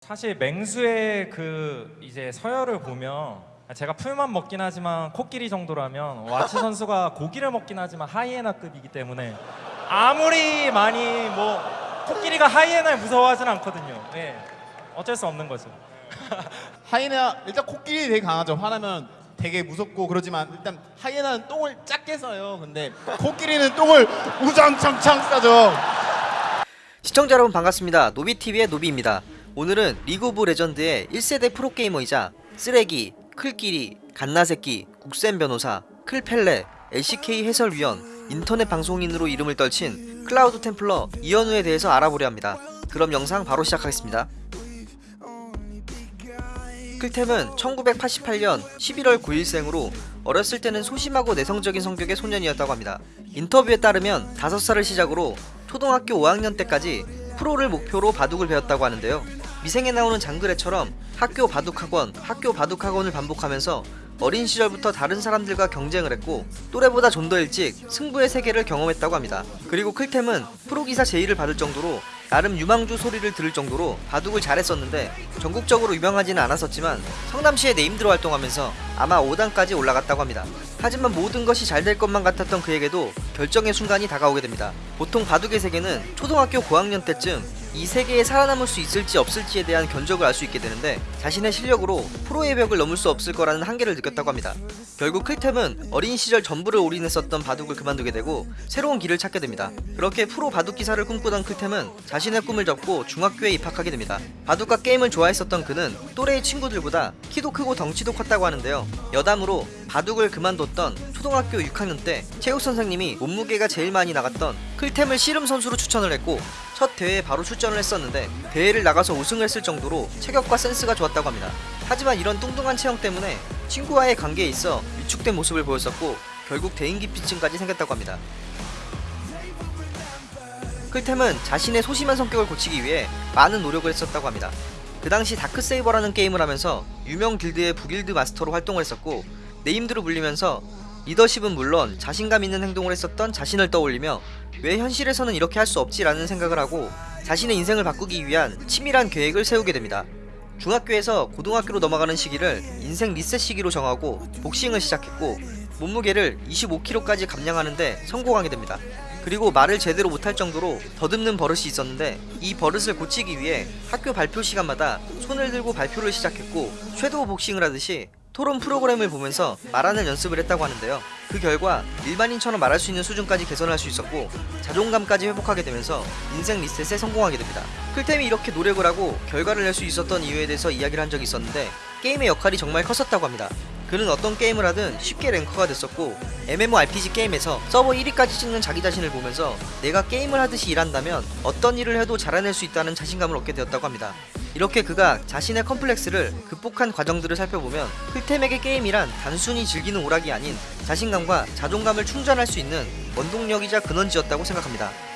사실 맹수의 그 이제 서열을 보면 제가 풀만 먹긴 하지만 코끼리 정도라면 와치 선수가 고기를 먹긴 하지만 하이에나급이기 때문에 아무리 많이 뭐 코끼리가 하이에나를 무서워하진 않거든요. 예. 어쩔 수 없는 거죠. 하이에나 일단 코끼리 되게 강하죠. 화나면 되게 무섭고 그러지만 일단 하이에나는 똥을 작게 싸요. 근데 코끼리는 똥을 우장창창 싸죠. 시청자 여러분 반갑습니다. 노비TV의 노비입니다. 오늘은 리그 오브 레전드의 1세대 프로게이머이자 쓰레기, 클끼리, 갓나새끼, 국센 변호사, 클펠레, LCK 해설위원, 인터넷 방송인으로 이름을 떨친 클라우드 템플러 이현우에 대해서 알아보려 합니다. 그럼 영상 바로 시작하겠습니다. 클템은 1988년 11월 9일생으로 어렸을 때는 소심하고 내성적인 성격의 소년이었다고 합니다. 인터뷰에 따르면 5살을 시작으로 초등학교 5학년 때까지 프로를 목표로 바둑을 배웠다고 하는데요. 미생에 나오는 장그래처럼 학교 바둑학원, 학교 바둑학원을 반복하면서 어린 시절부터 다른 사람들과 경쟁을 했고 또래보다 좀 더 일찍 승부의 세계를 경험했다고 합니다. 그리고 클템은 프로기사 제의를 받을 정도로 나름 유망주 소리를 들을 정도로 바둑을 잘했었는데 전국적으로 유명하지는 않았었지만 성남시에 네임드로 활동하면서 아마 5단까지 올라갔다고 합니다. 하지만 모든 것이 잘 될 것만 같았던 그에게도 결정의 순간이 다가오게 됩니다. 보통 바둑의 세계는 초등학교 고학년 때쯤 이 세계에 살아남을 수 있을지 없을지에 대한 견적을 알 수 있게 되는데 자신의 실력으로 프로의 벽을 넘을 수 없을 거라는 한계를 느꼈다고 합니다. 결국 클템은 어린 시절 전부를 올인했었던 바둑을 그만두게 되고 새로운 길을 찾게 됩니다. 그렇게 프로 바둑 기사를 꿈꾸던 클템은 자신의 꿈을 접고 중학교에 입학하게 됩니다. 바둑과 게임을 좋아했었던 그는 또래의 친구들보다 키도 크고 덩치도 컸다고 하는데요. 여담으로 바둑을 그만뒀던 초등학교 6학년 때 체육 선생님이 몸무게가 제일 많이 나갔던 클템을 씨름 선수로 추천을 했고 첫 대회에 바로 출전을 했었는데 대회를 나가서 우승을 했을 정도로 체격과 센스가 좋았다고 합니다. 하지만 이런 뚱뚱한 체형 때문에 친구와의 관계에 있어 위축된 모습을 보였었고 결국 대인기피증까지 생겼다고 합니다. 클템은 자신의 소심한 성격을 고치기 위해 많은 노력을 했었다고 합니다. 그 당시 다크세이버라는 게임을 하면서 유명 길드의 부길드 마스터로 활동을 했었고 named로 불리면서 리더십은 물론 자신감 있는 행동을 했었던 자신을 떠올리며 왜 현실에서는 이렇게 할 수 없지라는 생각을 하고 자신의 인생을 바꾸기 위한 치밀한 계획을 세우게 됩니다. 중학교에서 고등학교로 넘어가는 시기를 인생 리셋 시기로 정하고 복싱을 시작했고 몸무게를 25kg까지 감량하는데 성공하게 됩니다. 그리고 말을 제대로 못할 정도로 더듬는 버릇이 있었는데 이 버릇을 고치기 위해 학교 발표 시간마다 손을 들고 발표를 시작했고 섀도우 복싱을 하듯이 토론 프로그램을 보면서 말하는 연습을 했다고 하는데요. 그 결과 일반인처럼 말할 수 있는 수준까지 개선할 수 있었고 자존감까지 회복하게 되면서 인생 리셋에 성공하게 됩니다. 클템이 이렇게 노력을 하고 결과를 낼 수 있었던 이유에 대해서 이야기를 한 적이 있었는데 게임의 역할이 정말 컸었다고 합니다. 그는 어떤 게임을 하든 쉽게 랭커가 됐었고 MMORPG 게임에서 서버 1위까지 찍는 자기 자신을 보면서 내가 게임을 하듯이 일한다면 어떤 일을 해도 잘해낼 수 있다는 자신감을 얻게 되었다고 합니다. 이렇게 그가 자신의 컴플렉스를 극복한 과정들을 살펴보면 클템에게 게임이란 단순히 즐기는 오락이 아닌 자신감과 자존감을 충전할 수 있는 원동력이자 근원지였다고 생각합니다.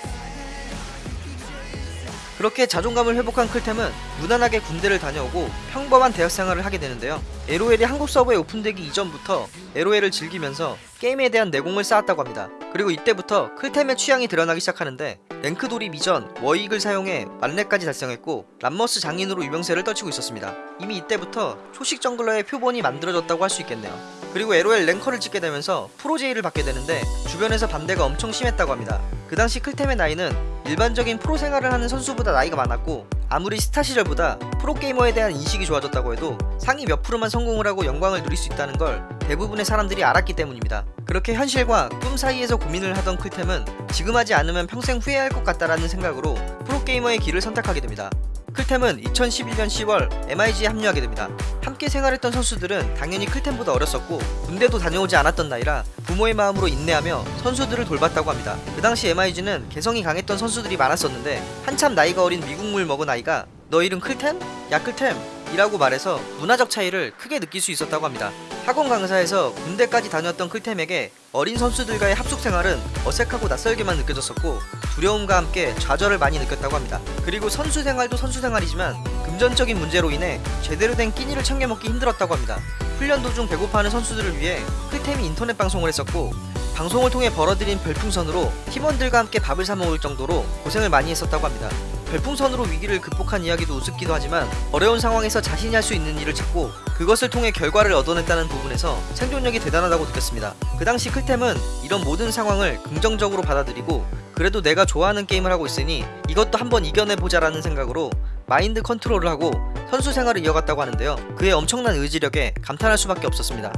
그렇게 자존감을 회복한 클템은 무난하게 군대를 다녀오고 평범한 대학 생활을 하게 되는데요. LOL이 한국 서버에 오픈되기 이전부터 LOL을 즐기면서 게임에 대한 내공을 쌓았다고 합니다. 그리고 이때부터 클템의 취향이 드러나기 시작하는데 랭크 돌입 이전 워익을 사용해 만렙까지 달성했고 람머스 장인으로 유명세를 떨치고 있었습니다. 이미 이때부터 초식 jungler의 표본이 만들어졌다고 할 수 있겠네요. 그리고 LOL 랭커를 찍게 되면서 프로제의를 받게 되는데 주변에서 반대가 엄청 심했다고 합니다. 그 당시 클템의 나이는 일반적인 프로 생활을 하는 선수보다 나이가 많았고 아무리 스타 시절보다 프로게이머에 대한 인식이 좋아졌다고 해도 상위 몇 프로만 성공을 하고 영광을 누릴 수 있다는 걸 대부분의 사람들이 알았기 때문입니다. 그렇게 현실과 꿈 사이에서 고민을 하던 클템은 지금 하지 않으면 평생 후회할 것 같다라는 생각으로 프로게이머의 길을 선택하게 됩니다. 클템은 2011년 10월 MIG에 합류하게 됩니다. 함께 생활했던 선수들은 당연히 클템보다 어렸었고 군대도 다녀오지 않았던 나이라 부모의 마음으로 인내하며 선수들을 돌봤다고 합니다. 그 당시 MIG는 개성이 강했던 선수들이 많았었는데 한참 나이가 어린 미국물 먹은 아이가 너 이름 클템? 야 클템 이라고 말해서 문화적 차이를 크게 느낄 수 있었다고 합니다. 학원 강사에서 군대까지 다녔던 클템에게 어린 선수들과의 합숙 생활은 어색하고 낯설게만 느껴졌었고 두려움과 함께 좌절을 많이 느꼈다고 합니다. 그리고 선수 생활도 선수 생활이지만 금전적인 문제로 인해 제대로 된 끼니를 챙겨 먹기 힘들었다고 합니다. 훈련 도중 배고파하는 선수들을 위해 클템이 인터넷 방송을 했었고 방송을 통해 벌어들인 별풍선으로 팀원들과 함께 밥을 사 먹을 정도로 고생을 많이 했었다고 합니다. 별풍선으로 위기를 극복한 이야기도 우습기도 하지만 어려운 상황에서 자신이 할 수 있는 일을 찾고 그것을 통해 결과를 얻어냈다는 부분에서 생존력이 대단하다고 느꼈습니다. 그 당시 클템은 이런 모든 상황을 긍정적으로 받아들이고 그래도 내가 좋아하는 게임을 하고 있으니 이것도 한번 이겨내보자 라는 생각으로 마인드 컨트롤을 하고 선수 생활을 이어갔다고 하는데요. 그의 엄청난 의지력에 감탄할 수밖에 없었습니다.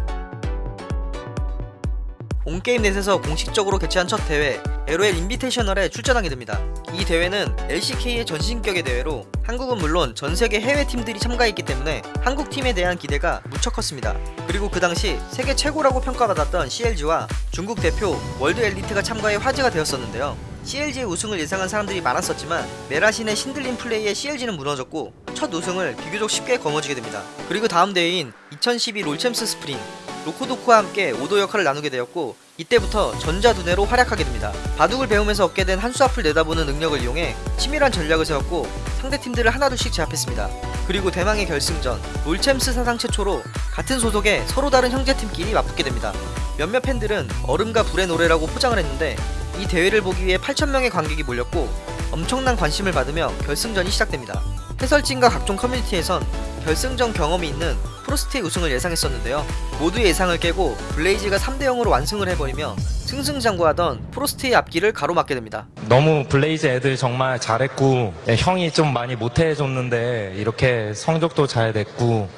온게임 넷에서 공식적으로 개최한 첫 대회 LOL 인비테이셔널에 출전하게 됩니다. 이 대회는 LCK의 전신격의 대회로 한국은 물론 전 세계 해외 팀들이 참가했기 때문에 한국 팀에 대한 기대가 무척 컸습니다. 그리고 그 당시 세계 최고라고 평가받았던 CLG와 중국 대표 월드 엘리트가 참가해 화제가 되었었는데요. CLG의 우승을 예상한 사람들이 많았었지만 메라신의 신들린 플레이에 CLG는 무너졌고 첫 우승을 비교적 쉽게 거머쥐게 됩니다. 그리고 다음 대회인 2012 롤챔스 스프링 로코도코와 함께 오더 역할을 나누게 되었고 이때부터 전자두뇌로 활약하게 됩니다. 바둑을 배우면서 얻게 된 한 수 앞을 내다보는 능력을 이용해 치밀한 전략을 세웠고 상대 팀들을 하나둘씩 제압했습니다. 그리고 대망의 결승전 롤챔스 사상 최초로 같은 소속의 서로 다른 형제팀끼리 맞붙게 됩니다. 몇몇 팬들은 얼음과 불의 노래라고 포장을 했는데 이 대회를 보기 위해 8,000명의 관객이 몰렸고 엄청난 관심을 받으며 결승전이 시작됩니다. 해설진과 각종 커뮤니티에선 결승전 경험이 있는 프로스트의 우승을 예상했었는데요. 모두의 예상을 깨고 블레이즈가 3대 0으로 완승을 해버리며 승승장구하던 프로스트의 앞길을 가로막게 됩니다. 너무 블레이즈 애들 정말 잘했고 예, 형이 좀 많이 못해줬는데 이렇게 성적도 잘 냈고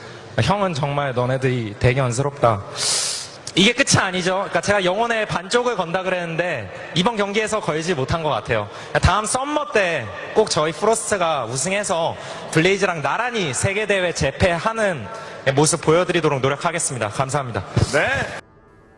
형은 정말 너네들이 되게 안쓰럽다. 이게 끝이 아니죠. 그러니까 제가 영혼의 반쪽을 건다 그랬는데 이번 경기에서 걸지 못한 것 같아요. 다음 summer 때 꼭 저희 프로스트가 우승해서 블레이즈랑 나란히 세계 대회 제패하는 모습 보여드리도록 노력하겠습니다. 감사합니다.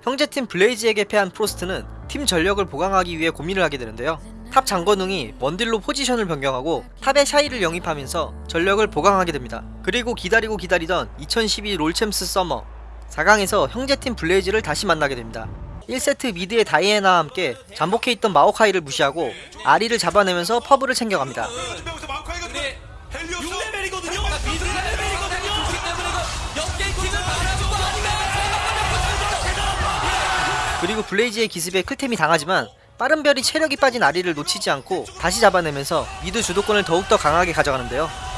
형제팀 블레이즈에게 패한 프로스트는 팀 전력을 보강하기 위해 고민을 하게 되는데요. top 장건웅이 원딜로 포지션을 변경하고 top에 샤이를 영입하면서 전력을 보강하게 됩니다. 그리고 기다리고 기다리던 2012 롤챔스 서머 4강에서 형제팀 블레이즈를 다시 만나게 됩니다. 1세트 mid의 다이애나와 함께 잠복해 있던 마오카이를 무시하고 아리를 잡아내면서 퍼블을 챙겨갑니다. 그리고 블레이즈의 기습에 클템이 당하지만 빠른 별이 체력이 빠진 아리를 놓치지 않고 다시 잡아내면서 mid 주도권을 더욱더 강하게 가져가는데요.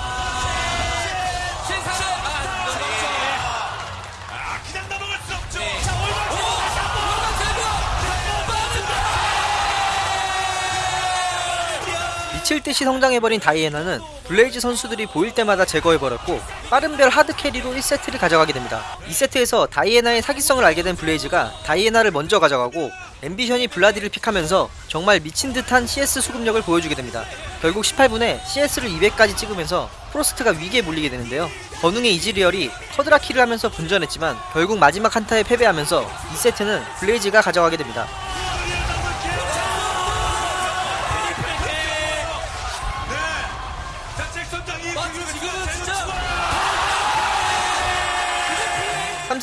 미칠 듯이 성장해버린 다이애나는 블레이즈 선수들이 보일 때마다 제거해버렸고 빠른 별 hard carry로 1세트를 가져가게 됩니다. 2세트에서 다이애나의 사기성을 알게 된 블레이즈가 다이애나를 먼저 가져가고 앰비션이 블라디를 pick하면서 정말 미친 듯한 CS 수급력을 보여주게 됩니다. 결국 18분에 CS를 200까지 찍으면서 프로스트가 위기에 몰리게 되는데요. 건웅의 이즈리얼이 quadra kill을 하면서 분전했지만 결국 마지막 한타에 패배하면서 2세트는 블레이즈가 가져가게 됩니다.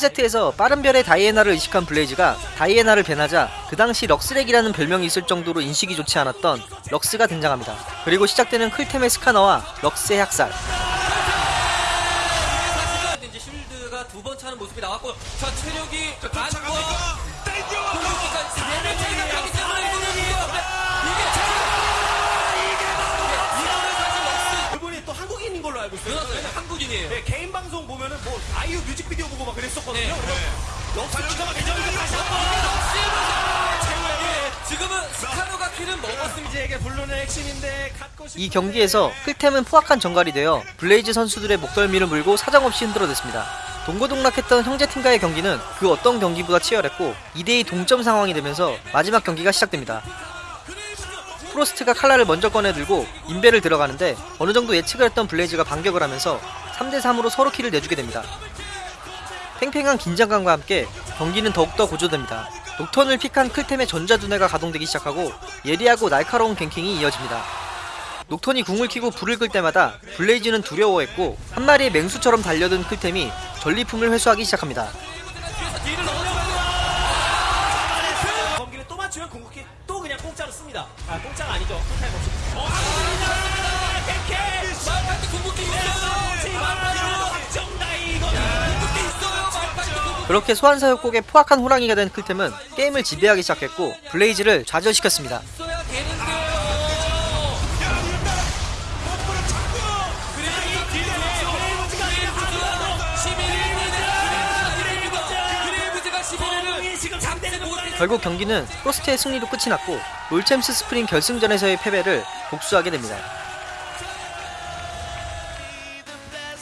3세트에서 빠른 별의 다이애나를 의식한 블레이즈가 다이애나를 배나자 그 당시 럭스렉이라는 별명이 있을 정도로 인식이 좋지 않았던 럭스가 등장합니다. 그리고 시작되는 클템의 스카너와 럭스의 학살. 막 그랬었거든요. 네. 역시 기자가 대전에서 다시 지금은 스카노가 키는 먹었습니다. 에게 불르는 핵심인데 갖고 싶이 경기에서 클템은 포악한 전갈이 되어 블레이즈 선수들의 목덜미를 물고 사정없이 흔들어댔습니다. 동고동락했던 형제팀과의 경기는 그 어떤 경기보다 치열했고 2대2 동점 상황이 되면서 마지막 경기가 시작됩니다. 프로스트가 칼날을 먼저 꺼내들고 인베를 들어가는데 어느 정도 예측을 했던 블레이즈가 반격을 하면서 3대3으로 서로 키를 내주게 됩니다. 팽팽한 긴장감과 함께 경기는 더욱더 고조됩니다. 녹턴을 픽한 클템의 전자두뇌가 가동되기 시작하고 예리하고 날카로운 갱킹이 이어집니다. 녹턴이 궁을 켜고 불을 끌 때마다 블레이즈는 두려워했고 한 마리의 맹수처럼 달려든 클템이 전리품을 회수하기 시작합니다. 궁극기 또 그냥 공짜로 씁니다. 아 공짜가 아니죠. 그렇게 소환사협곡에 포악한 호랑이가 된 클템은 게임을 지배하기 시작했고 블레이즈를 좌절시켰습니다. 결국 경기는 프로스트의 승리로 끝이 났고 롤챔스 스프링 결승전에서의 패배를 복수하게 됩니다.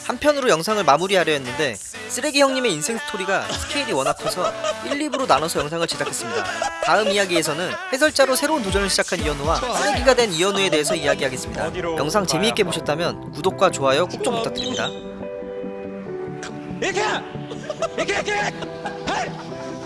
한편으로 영상을 마무리하려 했는데 쓰레기 형님의 인생 스토리가 스케일이 워낙 커서 1, 2부로 나눠서 영상을 제작했습니다. 다음 이야기에서는 해설자로 새로운 도전을 시작한 이현우와 쓰레기가 된 이현우에 대해서 이야기하겠습니다. 영상 재미있게 보셨다면 구독과 좋아요 꼭 좀 부탁드립니다. 이렇게! 이렇게! 이렇게!